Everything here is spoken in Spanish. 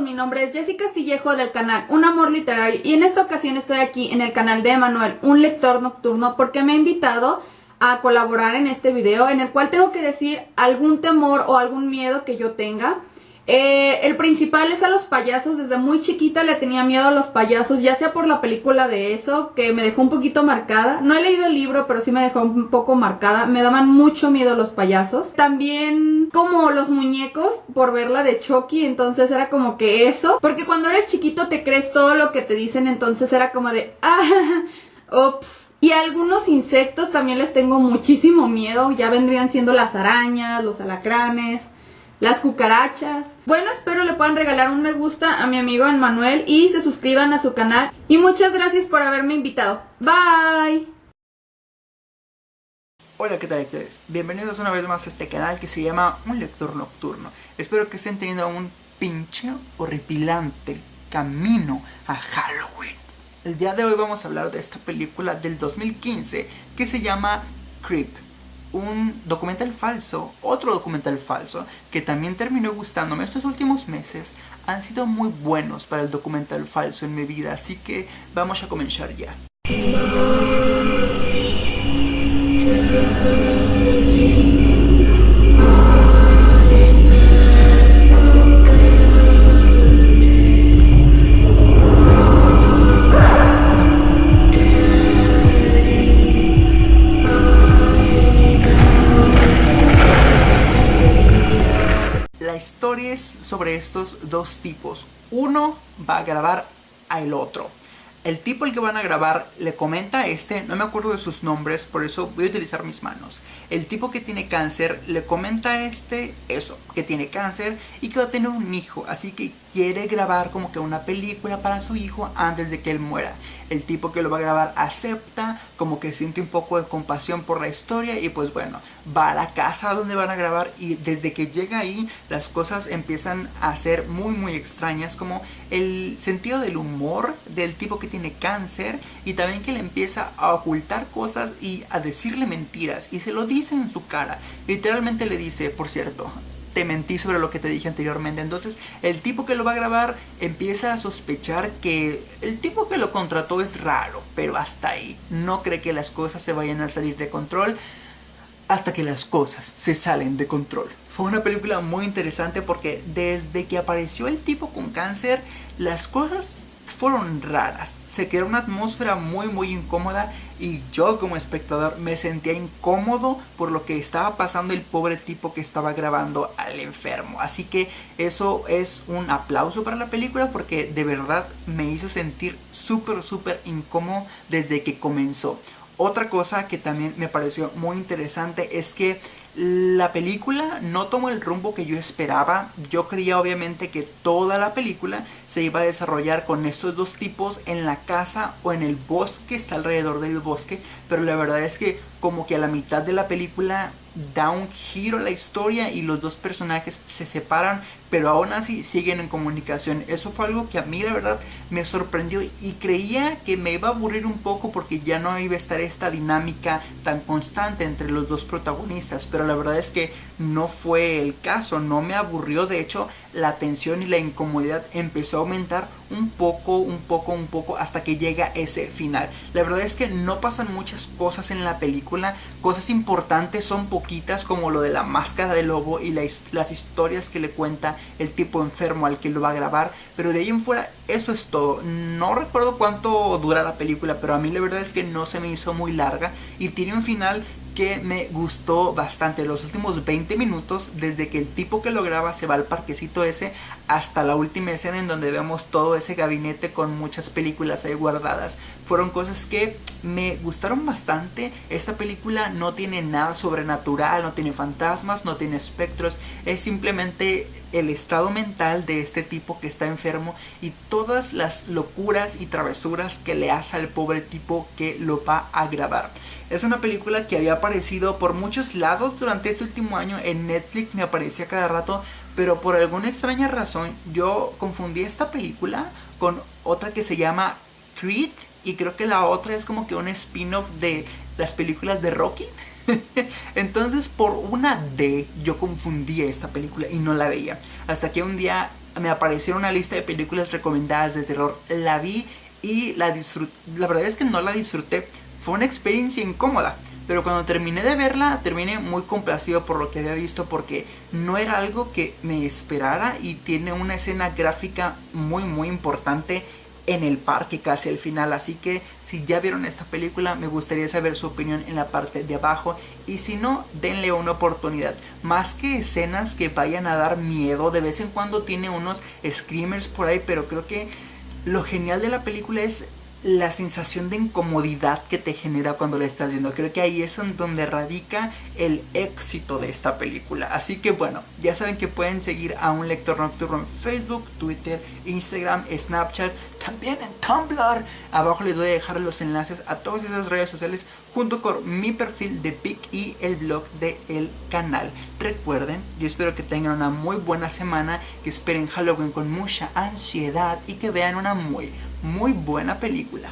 mi nombre es Jessica Castillejo del canal Un Amor Literario y en esta ocasión estoy aquí en el canal de Emanuel, un lector nocturno, porque me ha invitado a colaborar en este video en el cual tengo que decir algún temor o algún miedo que yo tenga. Eh, el principal es a los payasos. Desde muy chiquita le tenía miedo a los payasos, ya sea por la película de eso, que me dejó un poquito marcada. No he leído el libro, pero sí me dejó un poco marcada. Me daban mucho miedo los payasos. También como los muñecos, por verla de Chucky, entonces era como que eso. Porque cuando eres chiquito te crees todo lo que te dicen, entonces era como de... Ah, Ups. Y algunos insectos también les tengo muchísimo miedo. Ya vendrían siendo las arañas, los alacranes las cucarachas. Bueno, espero le puedan regalar un me gusta a mi amigo Manuel y se suscriban a su canal. Y muchas gracias por haberme invitado. Bye. Hola, ¿qué tal lectores? Bienvenidos una vez más a este canal que se llama Un Lector Nocturno. Espero que estén teniendo un pinche horripilante camino a Halloween. El día de hoy vamos a hablar de esta película del 2015 que se llama Creep un documental falso, otro documental falso, que también terminó gustándome estos últimos meses, han sido muy buenos para el documental falso en mi vida, así que vamos a comenzar ya. Historias sobre estos dos tipos. Uno va a grabar al otro. El tipo el que van a grabar le comenta a este, no me acuerdo de sus nombres, por eso voy a utilizar mis manos. El tipo que tiene cáncer le comenta a este eso, que tiene cáncer y que va a tener un hijo, así que quiere grabar como que una película para su hijo antes de que él muera. El tipo que lo va a grabar acepta, como que siente un poco de compasión por la historia y pues bueno, va a la casa donde van a grabar y desde que llega ahí las cosas empiezan a ser muy muy extrañas como el sentido del humor del tipo que tiene cáncer y también que le empieza a ocultar cosas y a decirle mentiras y se lo dice en su cara. Literalmente le dice, por cierto, te mentí sobre lo que te dije anteriormente. Entonces el tipo que lo va a grabar empieza a sospechar que el tipo que lo contrató es raro, pero hasta ahí. No cree que las cosas se vayan a salir de control hasta que las cosas se salen de control. Fue una película muy interesante porque desde que apareció el tipo con cáncer, las cosas fueron raras. Se creó una atmósfera muy muy incómoda y yo como espectador me sentía incómodo por lo que estaba pasando el pobre tipo que estaba grabando al enfermo. Así que eso es un aplauso para la película porque de verdad me hizo sentir súper súper incómodo desde que comenzó. Otra cosa que también me pareció muy interesante es que la película no tomó el rumbo que yo esperaba. Yo creía obviamente que toda la película se iba a desarrollar con estos dos tipos en la casa o en el bosque, está alrededor del bosque. Pero la verdad es que como que a la mitad de la película da un giro a la historia y los dos personajes se separan pero aún así siguen en comunicación. Eso fue algo que a mí la verdad me sorprendió y creía que me iba a aburrir un poco porque ya no iba a estar esta dinámica tan constante entre los dos protagonistas, pero la verdad es que no fue el caso, no me aburrió, de hecho la tensión y la incomodidad empezó a aumentar un poco, un poco, un poco hasta que llega ese final. La verdad es que no pasan muchas cosas en la película, cosas importantes son poquitas como lo de la máscara de lobo y las historias que le cuenta el tipo enfermo al que lo va a grabar, pero de ahí en fuera eso es todo. No recuerdo cuánto dura la película, pero a mí la verdad es que no se me hizo muy larga y tiene un final me gustó bastante los últimos 20 minutos desde que el tipo que lo graba se va al parquecito ese hasta la última escena en donde vemos todo ese gabinete con muchas películas ahí guardadas. Fueron cosas que me gustaron bastante. Esta película no tiene nada sobrenatural no tiene fantasmas no tiene espectros. Es simplemente el estado mental de este tipo que está enfermo y todas las locuras y travesuras que le hace al pobre tipo que lo va a grabar. Es una película que había aparecido por muchos lados durante este último año. En Netflix me aparecía cada rato, pero por alguna extraña razón yo confundí esta película con otra que se llama Creed y creo que la otra es como que un spin-off de las películas de Rocky. Entonces por una D yo confundí esta película y no la veía. Hasta que un día me apareció una lista de películas recomendadas de terror. La vi y la disfruté. La verdad es que no la disfruté. Fue una experiencia incómoda. Pero cuando terminé de verla, terminé muy complacido por lo que había visto porque no era algo que me esperara y tiene una escena gráfica muy muy importante en el parque casi al final. Así que si ya vieron esta película, me gustaría saber su opinión en la parte de abajo. Y si no, denle una oportunidad. Más que escenas que vayan a dar miedo, de vez en cuando tiene unos screamers por ahí, pero creo que lo genial de la película es la sensación de incomodidad que te genera cuando la estás viendo. Creo que ahí es donde radica el éxito de esta película. Así que bueno, ya saben que pueden seguir a un lector nocturno en Facebook, Twitter, Instagram, Snapchat, también en Tumblr. Abajo les voy a dejar los enlaces a todas esas redes sociales junto con mi perfil de PIC y el blog del el canal. Recuerden, yo espero que tengan una muy buena semana, que esperen Halloween con mucha ansiedad y que vean una muy muy buena película.